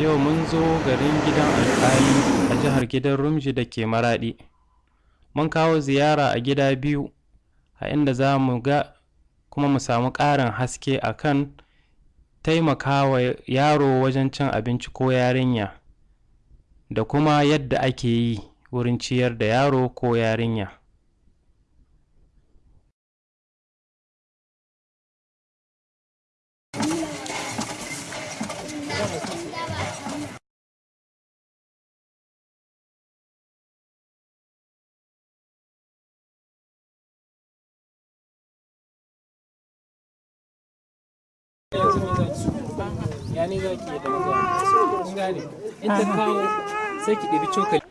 Yau mun zo garin gidan alƙali a jihar Gidan Rumji da ke Maraɗi. Mun kawo ziyara a gida biyu, a inda za mu ga kuma mu samu ƙarin haske a kan taimakawa yaro wajen cin abinci ko yarinya, da kuma yadda ake yi wurin ciyar da yaro ko yarinya. Ya ne za ki yi da maza? Kun gane? In ta kawo sai ki ɗabi cokali.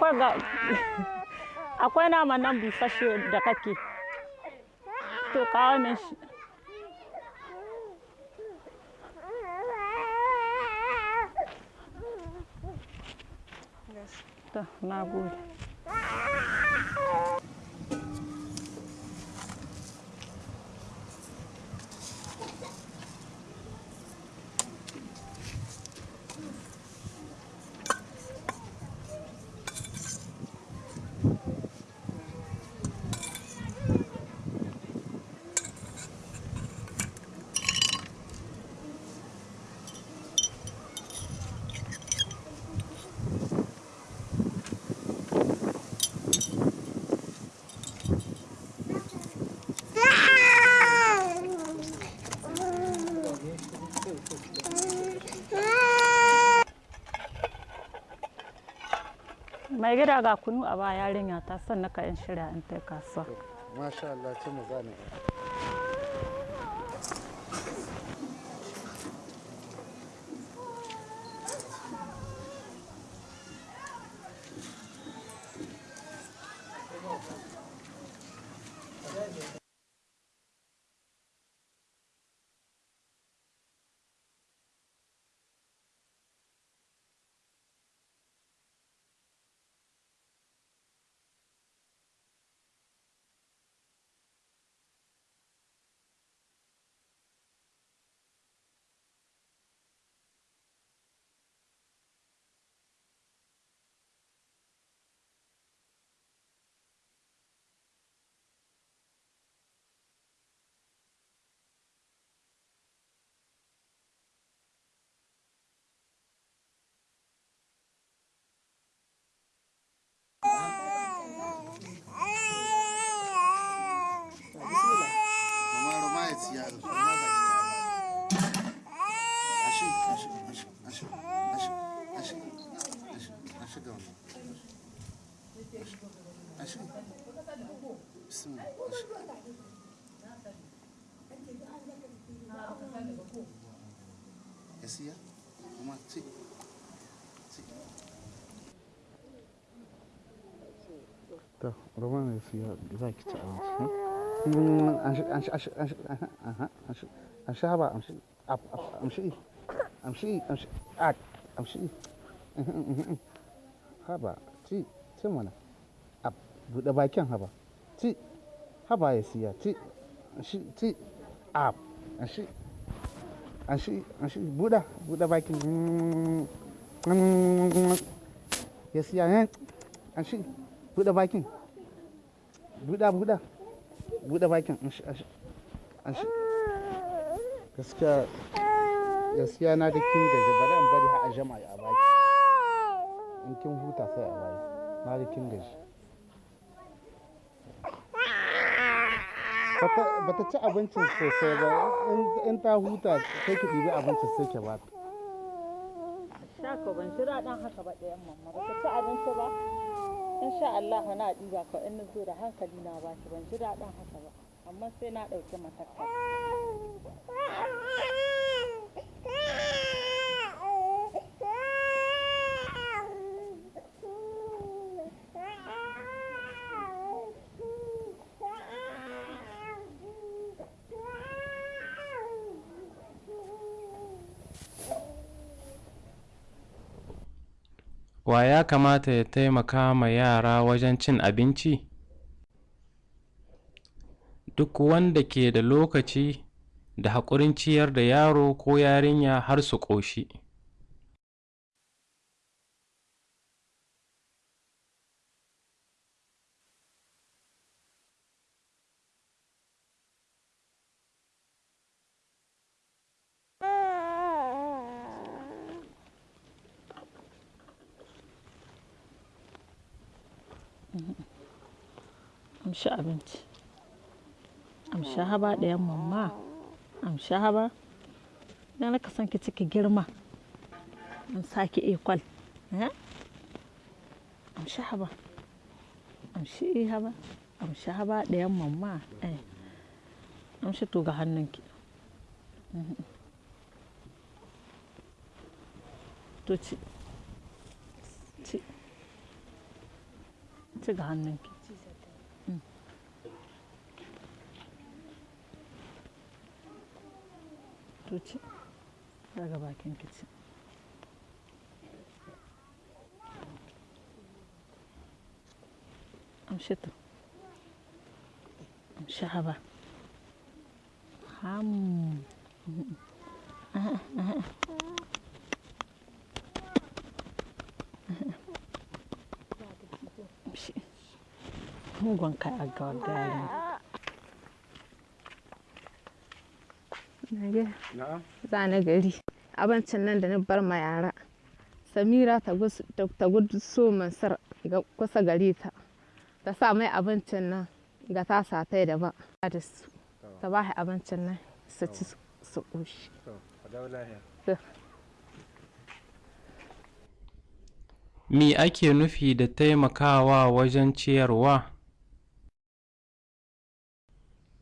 Akwai ga akwai nama nan busasshe da kake. To kawo min shi. To, na gode. Mai gida ga kunu a ba yarinya ta san naka in shirya in tai kasuwa. Masha Allah, ce mu gane. Bismillah, ashi. Ya siya? Kuma ci. Ci. Ci aha amshi amshi haba amshi amshi amshi ak amshi haba ci ci mana ab buɗe bakin haba ci haba ya siya ci amshi ci ab amshi amshi amshi buɗe buɗe bakin ya siya ne amshi buɗe bakin buɗe buɗe buɗe bakin gaskiya gaskiya na da kin gaji bari in bari har a jama'a a baki. In kin huta sai a baki. Na da kin gaji ba ta ci abincin sosai ba. In ta huta sai ki ɗibi abincin sai ki ba ta. Ban ji daɗin haka ba ɗayan mamma. Ba ka ci abinci ba. Insha Allah na ɗiba ka in zo da hankali na ba ki ban ji daɗin haka ba. Amma sai na ɗauki matakai wa ya kamata ya taimaka ma yara wajen cin abinci? Duk wanda ke da lokaci da haƙurin ciyar da yaro ko yarinya har su ƙoshi. Amshi abinci. Amshi haba ɗayan mamma amshi haba. Idan ka san ki ciki girma. An saki ekwal eh? amshi haba. Amshi eh haba. Amshi haba ɗayan mamma eh. Amshi to ga hannunki. To ci. Ci. Ci ga hannunki to ci daga bakin ki ci amshi to amshi haba ham amshi mugun kai a ga gari za na gari. Abincin nan da na bar ma yara. Samira ta gudu so mansar ga kusa gare ta. Ta sa mai abincin nan ga ta sa ta da ba da su ta ba shi abincin nan su ci su- ƙoshi. Me ake nufi da taimakawa wajen ciyarwa?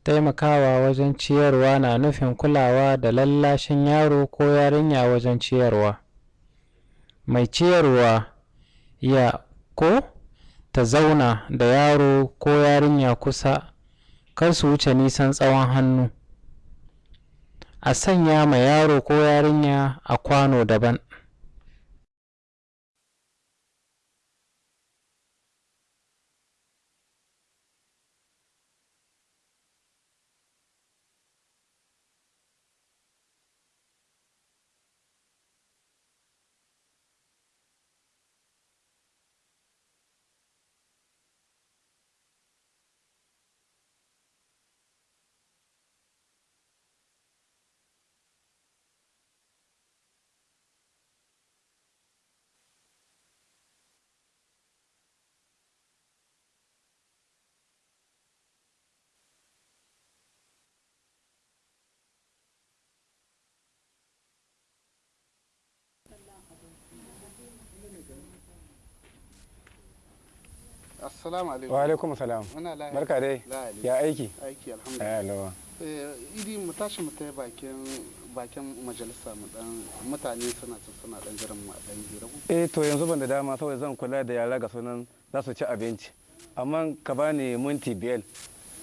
Taimakawa wajen ciyarwa na nufin kulawa da lallashin yaro ko yarinya wajen ciyarwa. Mai ciyarwa ya ko ta zauna da yaro ko yarinya kusa, kar su wuce nisan tsawon hannu. A sanya ma yaro ko yarinya a kwano daban. Assalamu alaikum. Wa alaikum salam. Muna lahiya barka dai. Ya aiki? Aiki alhamdulillah. Lawa Eh, idi mu tashi mu tai bakin bakin majalisa mu dan mutane suna suna dan jiran mu a dan hira. Ku. eh to yanzu ban da dama saboda zan kula da yara ga sunan za su ci abinci. Amma ka bani minti biyar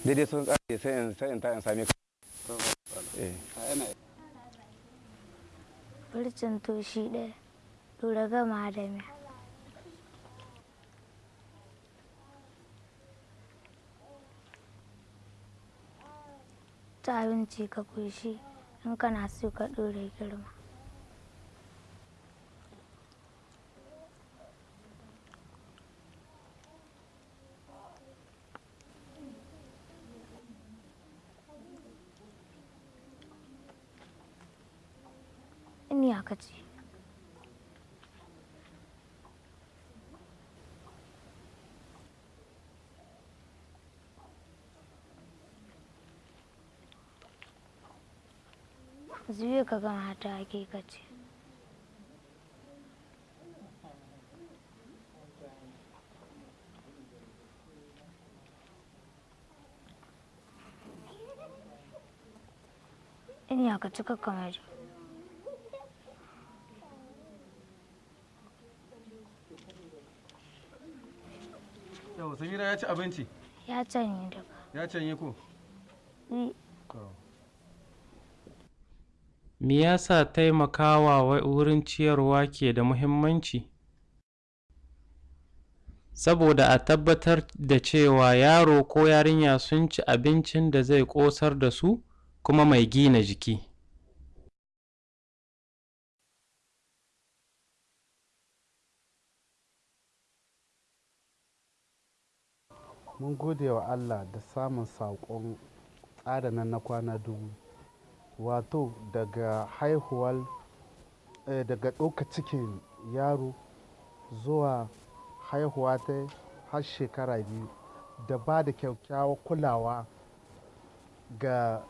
daidai sun kare sai in sai in ta in same ka. Eh. Furcin toshi ɗaya, ɗora gama da miya. Ta abinci ka ƙoshi in kana so ka ɗora girma. Ni aka ce. zuwe ka ga mata ake kace. In ya ka cika kamar yau samira ya ci abinci? Ya canye daga. Ya canye ko? Me yasa taimakawa wa- wurin ciyarwa ke da muhimmanci? Saboda a tabbatar da cewa yaro ko yarinya sun ci abincin da zai ƙosar da su kuma mai gina jiki. mun gode wa allah da samun saƙon tsadanan na kwana dubu wato daga haihuwar eh, daga ɗauka cikin yaro zuwa haihuwa ta har shekara biyu da ba da kyakkyawar kulawa ga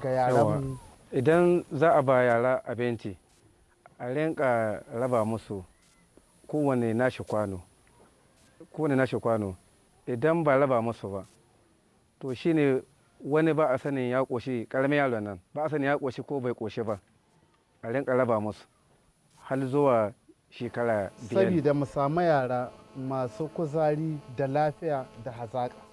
ga yaran idan za a ba yara abinci a rinka raba musu kowane nashi kwano kowane nashi kwano. Idan ba raba musu ba to shine wani ba a sanin ya ƙoshi ƙaramin yaron nan ba a sanin ya ƙoshi ko bai ƙoshi ba. A rinka raba musu har zuwa shekara biyar. Saboda mu samu yara masu kuzari da lafiya da hazaƙa.